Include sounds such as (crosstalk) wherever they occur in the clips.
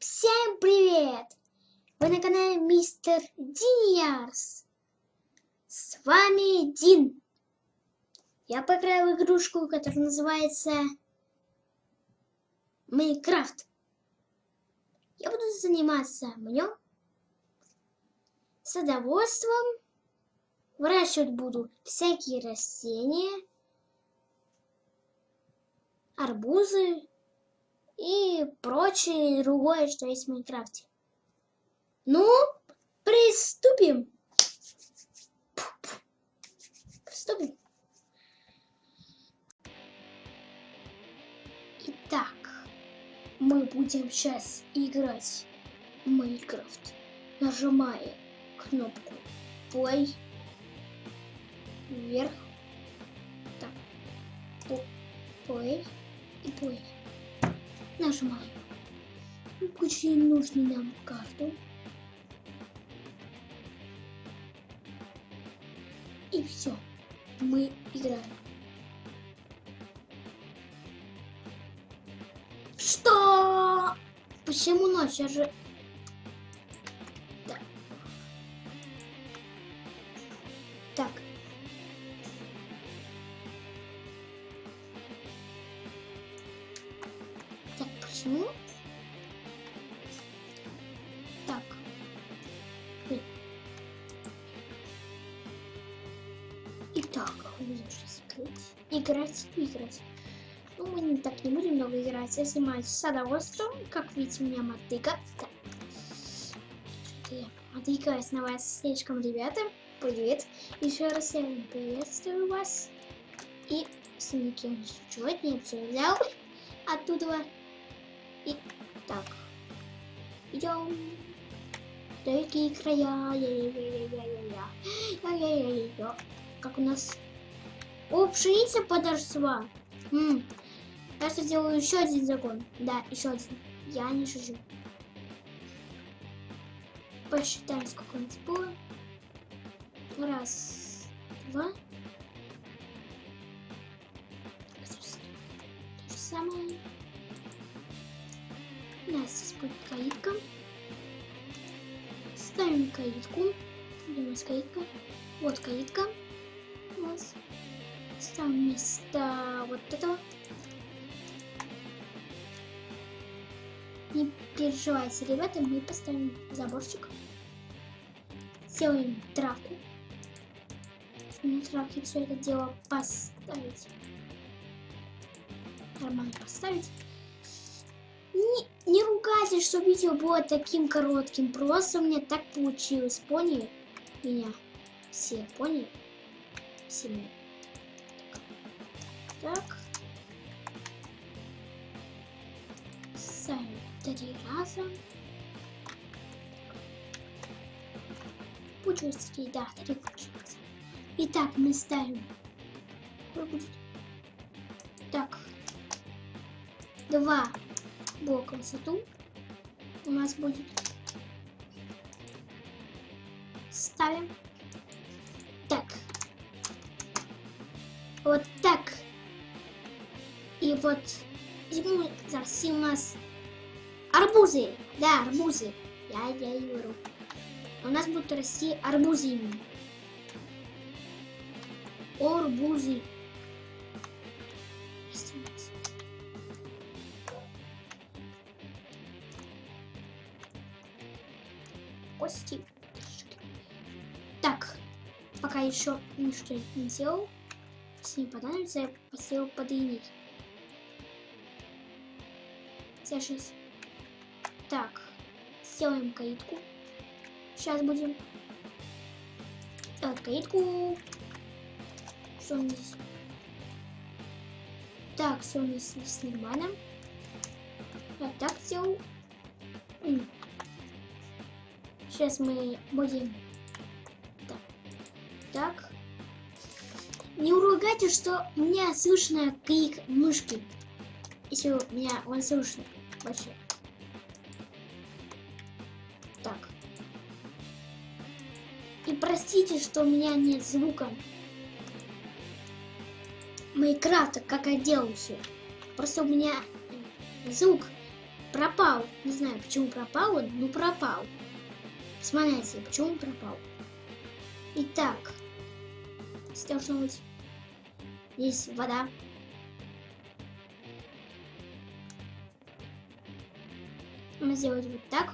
Всем привет! Вы на канале Мистер Диниарс. С вами Дин. Я поиграю в игрушку, которая называется Майнкрафт. Я буду заниматься в нем садоводством. Выращивать буду всякие растения, арбузы, и прочее другое, что есть в Майнкрафте. Ну, приступим. Приступим. Итак, мы будем сейчас играть в Майнкрафт, нажимая кнопку play вверх, так, play и play нажимаем. Включим нужную нам карту. И все. Мы играем. Что? Почему ночь? Я же... Да. Играть. Играть, Ну, мы не так не будем много играть. Я занимаюсь садоводством. Как видите, у меня мотыга. Так. На вас слишком, ребята. Привет. Еще раз я приветствую вас. И с никем. Не все взял оттуда и так. Идем. Далекие края. Я-я-я-я-я. Как у нас... О, пшеница подошла. М Я сделаю еще один закон. Да, еще один. Я не шучу. Посчитаем, сколько у нас было. Раз, два. То же самое. У нас здесь будет каитка. Ставим каитку. Где у? Вот каитка. У нас. Ставим вместо вот этого. Не переживайте, ребята, мы поставим заборчик. Сделаем травку. На травке все это дело поставить. Нормально поставить. Не, не ругайтесь, что видео было таким коротким. Просто меня так получилось. Поняли меня? Все поняли? Все меня. Так. Ставим три раза. Получилось да, три получилось. Итак, мы ставим. Так. Два блок высоту у нас будет. Ставим. Так. Вот так. И вот зиму зараз у нас арбузы. Да, арбузы. Я, я и говорю. У нас будут расти арбузы именно. Арбузы. кости. Так, пока еще ничего не сделал. Если не понадобится, я посел подъединить. Сейчас. Так, сделаем каитку. Сейчас будем делать каитку. Что у здесь? Так, все у нас здесь нормально. Я так сделал. Сейчас мы будем... Так. так. Не уругайте, что у меня слышно крик мышки. Если у меня он слышно вообще. Так. И простите, что у меня нет звука. Майнкрафта, как я делал все. Просто у меня звук пропал. Не знаю, почему пропал он, но пропал. Смотрите, почему пропал. Итак, должно быть... Здесь вода. Мы сделаем вот так.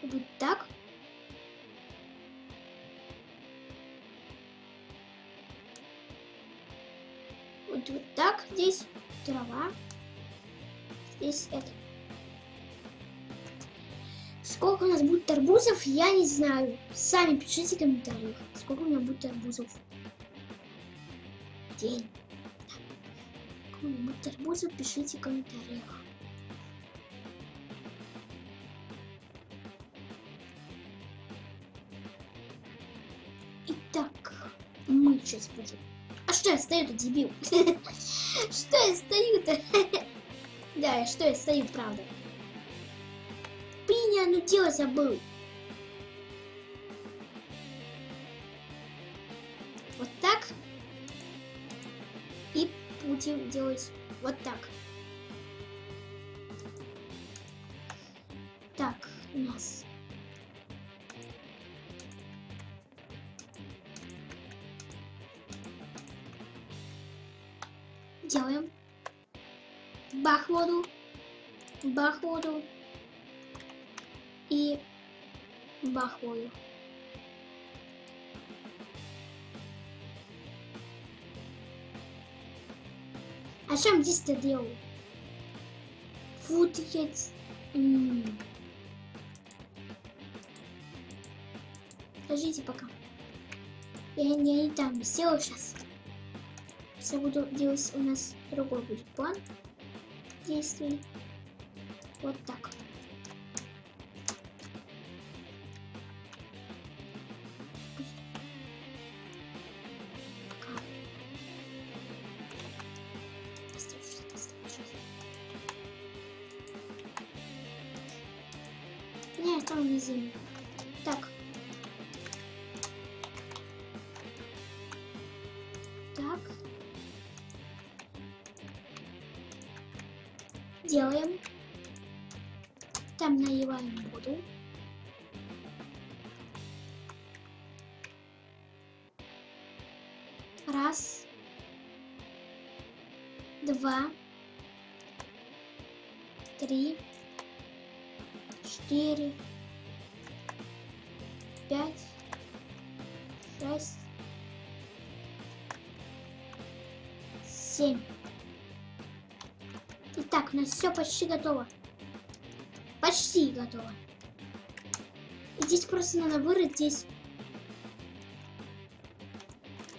Вот так. Вот, вот так. Здесь трава. Здесь это. Сколько у нас будет арбузов, я не знаю. Сами пишите в комментариях, сколько у меня будет арбузов. День. Сколько у меня будет арбузов, пишите в комментариях. Итак, мы сейчас будем. А что я стою-то, дебил? (laughs) Что я стою-то? (laughs) Да, что я стою, правда. Блин, я ну дело забыл. Будем делать вот так. Так, у нас делаем бах воду, бах воду и бах воду. А чем здесь-то делал? Фут яйц. М. Подождите пока. Я, я не там сделаю сейчас. Сейчас я буду делать у нас другой будет план действий. Вот так. Так. Делаем. Там наливаем воду. Раз. Два. Три. Четыре. Пять. Шесть. Семь. Итак, у нас все почти готово. Почти готово. И здесь просто надо вырыть здесь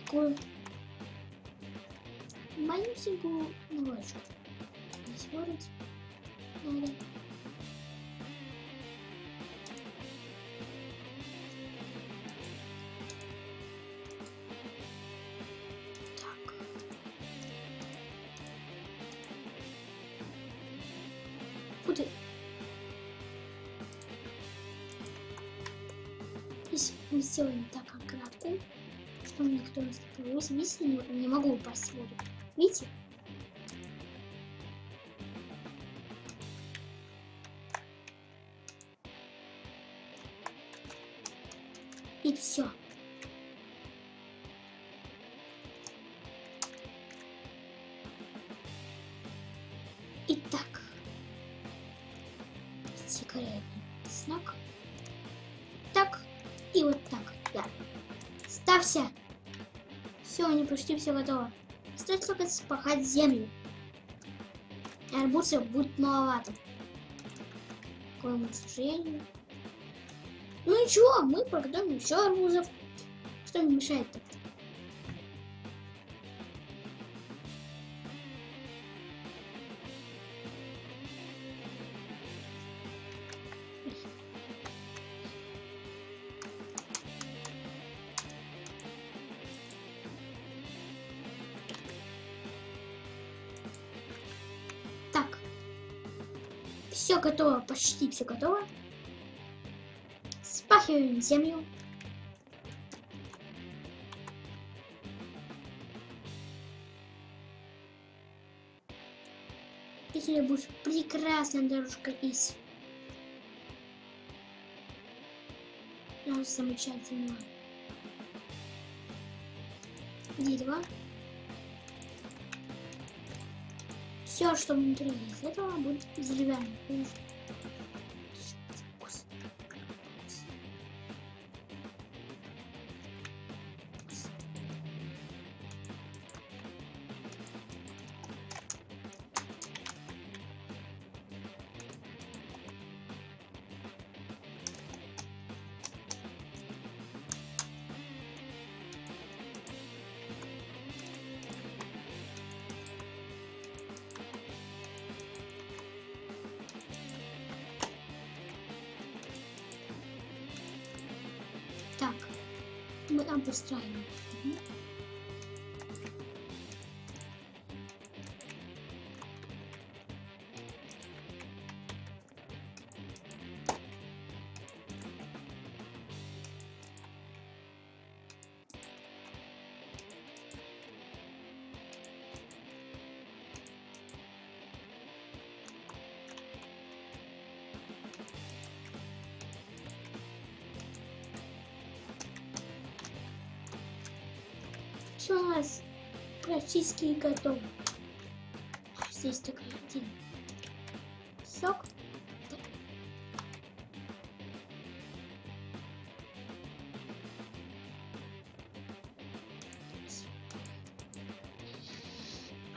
такую маленькую ножку. Здесь вырыть надо. Мы сделаем так аккуратно, что никто не столкнулся, видите, не, не могу упасть в воду. Видите? И все. Почти все готово. Остается только спахать землю. Арбузов будет маловато. К моему сожалению. Ну ничего, мы продаем еще арбузов. Что мне мешает-то? Все готово, почти все готово. Спахиваем землю. И сегодня будет прекрасная дорожка из. Ну, замечательно. Дерево. Все, что внутри из этого будет деревянным. I'm just trying. Нас практически готово. Здесь такой один сок. Так.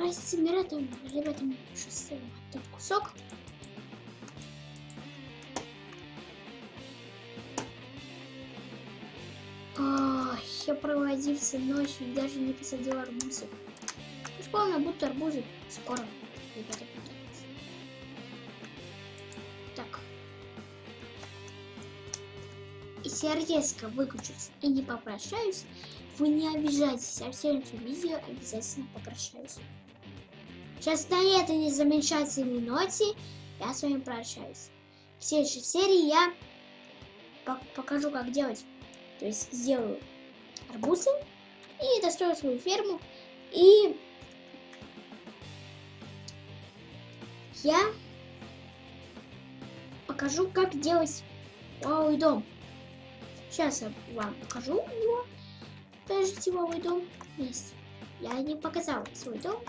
А с ребятами, ребятами шестого тут кусок. Я проводился ночью и даже не посадил арбузы. Вспомнил, будто арбузы скоро, ребята, появятся. Так. Если я резко выключусь и не попрощаюсь, вы не обижайтесь, а в следующем видео обязательно попрощаюсь. Сейчас на этой незамечательной ноте я с вами прощаюсь. В следующей серии я пок- покажу, как делать то есть сделаю арбузы и дострою свою ферму. И я покажу, как делать вау дом. Сейчас я вам покажу его. Подождите, вау дом есть. Я не показала свой дом.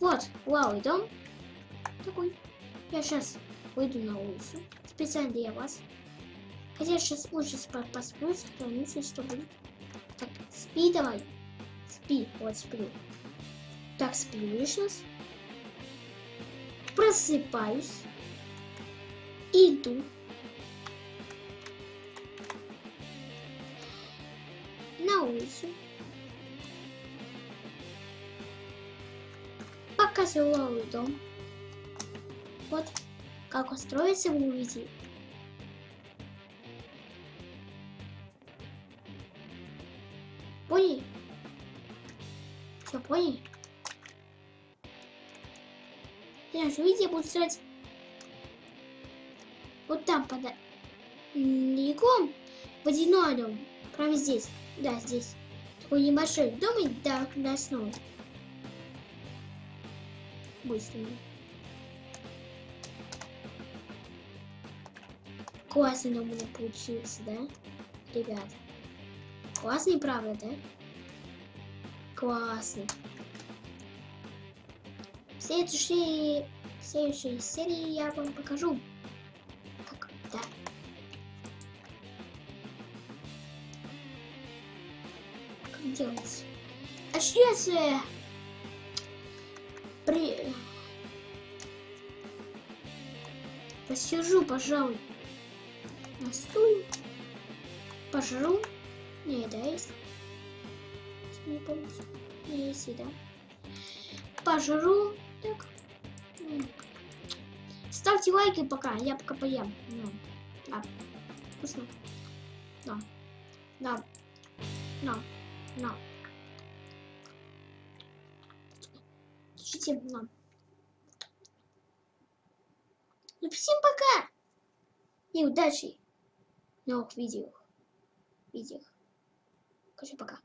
Вот, вау дом. Такой. Я сейчас выйду на улицу. Специально для вас. Хотя сейчас лучше посплю, сохранюсь, что будет. Так, спи давай. Спи, вот сплю. Так, сплю сейчас. Просыпаюсь. Иду. На улицу. Показываю дом. Вот, как устроиться вы увидите. Поняли? Знаешь, видите, я буду строить вот там под легом водяной дом. Прямо здесь. Да, здесь. Такой небольшой дом и до, до основы. Быстро. Классный дом у меня получился, да? Ребята. Классный, правда, да? Классный. В следующей, в следующей серии я вам покажу, как, да. Как делать. Э, при... посижу, пожалуй, на стуле, пожру. Не, да, есть? Не помню. Не, еда. Пожру. Так. Ставьте лайки пока, я пока поем. Ну, да. Вкусно. Да. Да. Да. Да. Слушайте, на. Ну, всем пока! И удачи в новых видео. Видео. Короче, пока.